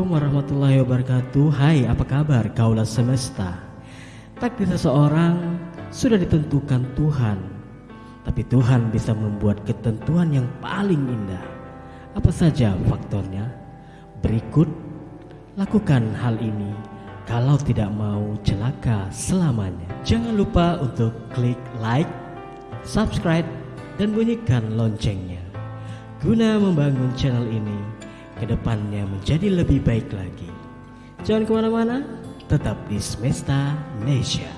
Assalamualaikum warahmatullahi wabarakatuh. Hai apa kabar? Kaulah semesta. Takdir seseorang sudah ditentukan Tuhan. Tapi Tuhan bisa membuat ketentuan yang paling indah. Apa saja faktornya? Berikut lakukan hal ini Kalau tidak mau celaka selamanya. Jangan lupa untuk klik like, subscribe, dan bunyikan loncengnya. Guna membangun channel ini ke depannya menjadi lebih baik lagi. Jangan ke mana-mana, tetap di Semesta Nesia.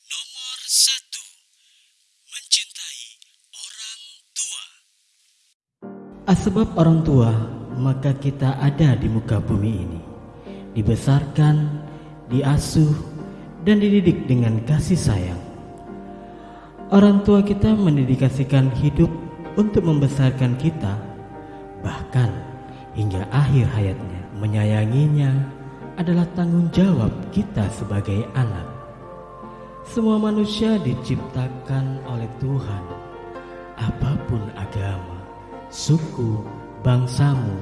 Nomor satu, mencintai orang tua. Asbab orang tua, maka kita ada di muka bumi ini. Dibesarkan, diasuh, dan dididik dengan kasih sayang. Orang tua kita mendedikasikan hidup untuk membesarkan kita, bahkan hingga akhir hayatnya. Menyayanginya adalah tanggung jawab kita sebagai anak. Semua manusia diciptakan oleh Tuhan, apa pun agama, suku, bangsamu,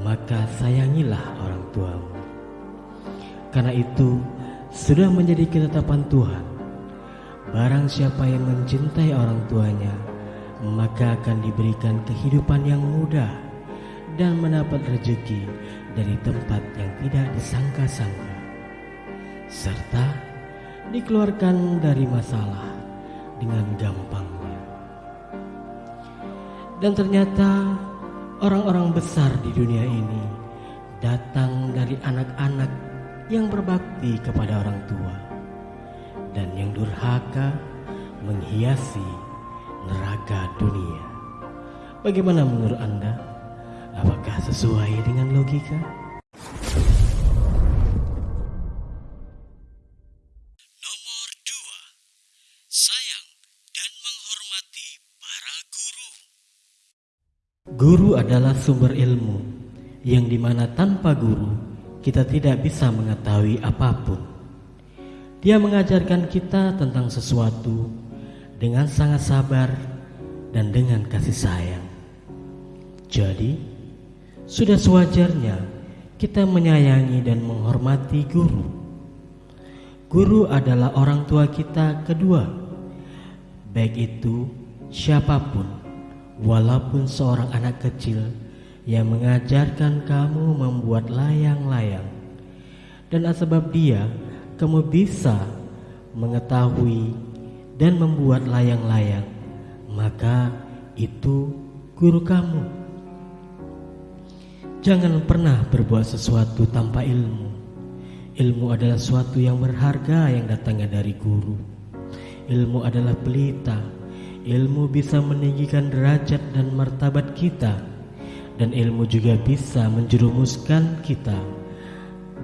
maka sayangilah orang tuamu. Karena itu, sudah menjadi ketetapan Tuhan Barang siapa yang mencintai orang tuanya, maka akan diberikan kehidupan yang mudah dan mendapat rezeki dari tempat yang tidak disangka-sangka, serta dikeluarkan dari masalah dengan gampangnya. Dan ternyata orang-orang besar di dunia ini datang dari anak-anak yang berbakti kepada orang tua dan yang durhaka menghiasi neraka dunia. Bagaimana menurut Anda? Apakah sesuai dengan logika? Nomor dua, sayang dan menghormati para guru. Guru adalah sumber ilmu yang di mana tanpa guru kita tidak bisa mengetahui apa pun. Dia mengajarkan kita tentang sesuatu dengan sangat sabar dan dengan kasih sayang. Jadi, sudah sewajarnya kita menyayangi dan menghormati guru. Guru adalah orang tua kita kedua, baik itu siapa pun, walaupun seorang anak kecil yang mengajarkan kamu membuat layang-layang, dan sebab dia kamu bisa mengetahui dan membuat layang-layang, maka itu guru kamu. Jangan pernah berbuat sesuatu tanpa ilmu. Ilmu adalah sesuatu yang berharga yang datangnya dari guru. Ilmu adalah pelita. Ilmu bisa meninggikan derajat dan martabat kita, dan ilmu juga bisa menjerumuskan kita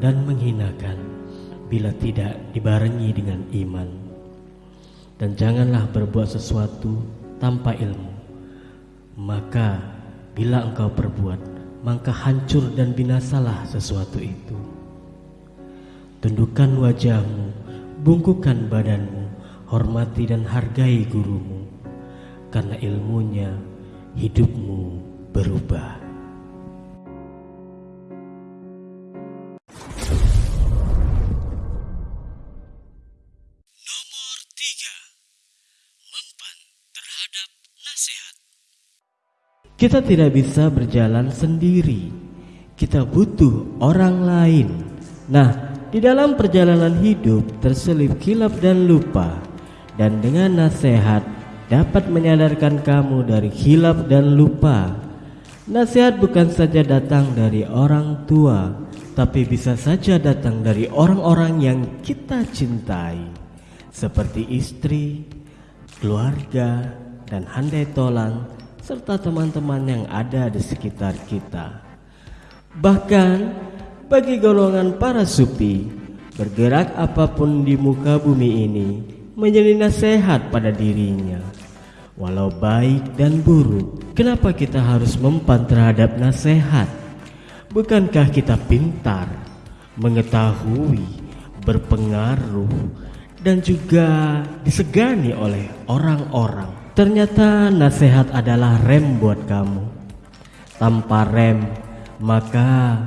dan menghinakan bila tidak dibarengi dengan iman. Dan janganlah berbuat sesuatu tanpa ilmu. Maka bila engkau perbuat, maka hancur dan binasalah sesuatu itu. Tundukkan wajahmu, bungkukan badanmu, hormati dan hargai gurumu, karena ilmunya hidupmu berubah. Kita tidak bisa berjalan sendiri. Kita butuh orang lain. Nah, di dalam perjalanan hidup terselip kilap dan lupa. Dan dengan nasihat dapat menyadarkan kamu dari hilap dan lupa. Nasihat bukan saja datang dari orang tua, tapi bisa saja datang dari orang-orang yang kita cintai, seperti istri, keluarga, dan handai tolang serta teman-teman yang ada di sekitar kita. Bahkan bagi golongan para supi, bergerak apa pun di muka bumi ini menjadi nasihat pada dirinya. Walau baik dan buruk, kenapa kita harus mempan terhadap nasihat? Bukankah kita pintar, mengetahui, berpengaruh, dan juga disegani oleh orang-orang? Ternyata nasihat adalah rem buat kamu. Tanpa rem, maka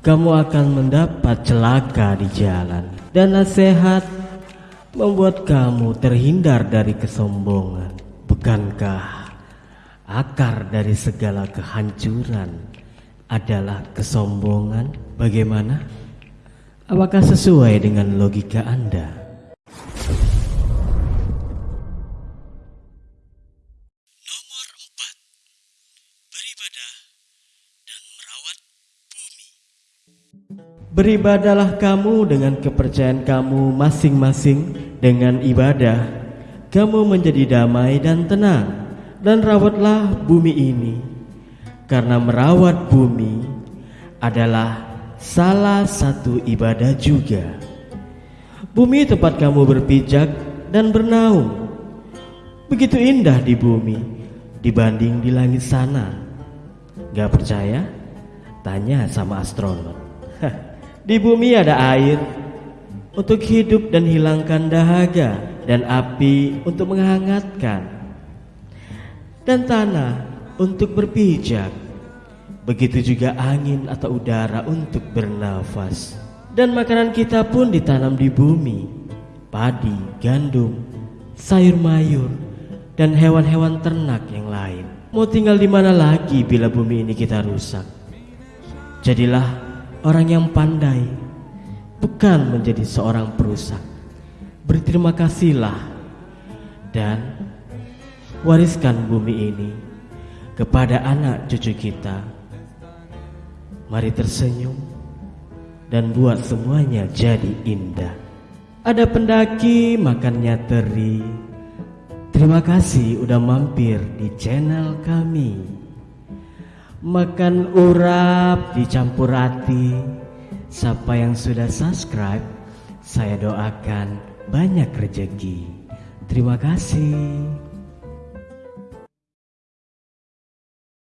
kamu akan mendapat celaka di jalan. Dan nasihat membuat kamu terhindar dari kesombongan. Bukankah akar dari segala kehancuran adalah kesombongan? Bagaimana? Apakah sesuai dengan logika Anda? Beribadalah kamu dengan kepercayaan kamu masing-masing dengan ibadah. Kamu menjadi damai dan tenang dan rawatlah bumi ini. Karena merawat bumi adalah salah satu ibadah juga. Bumi tempat kamu berpijak dan bernaung. Begitu indah di bumi dibanding di langit sana. Gak percaya? Tanya sama astronot. Di bumi ada air untuk hidup dan hilangkan dahaga dan api untuk menghangatkan dan tanah untuk berpijak. Begitu juga angin atau udara untuk bernafas. Dan makanan kita pun ditanam di bumi. Padi, gandum, sayur mayur, dan hewan-hewan ternak yang lain. Mau tinggal di mana lagi bila bumi ini kita rusak? Jadilah orang yang pandai, bukan menjadi seorang perusak. Berterima kasihlah dan wariskan bumi ini kepada anak cucu kita. Mari tersenyum dan buat semuanya jadi indah. Ada pendaki makannya teri. Terima kasih udah mampir di channel kami. Makan urap dicampur rati. Siapa yang sudah subscribe, saya doakan banyak rezeki. Terima kasih.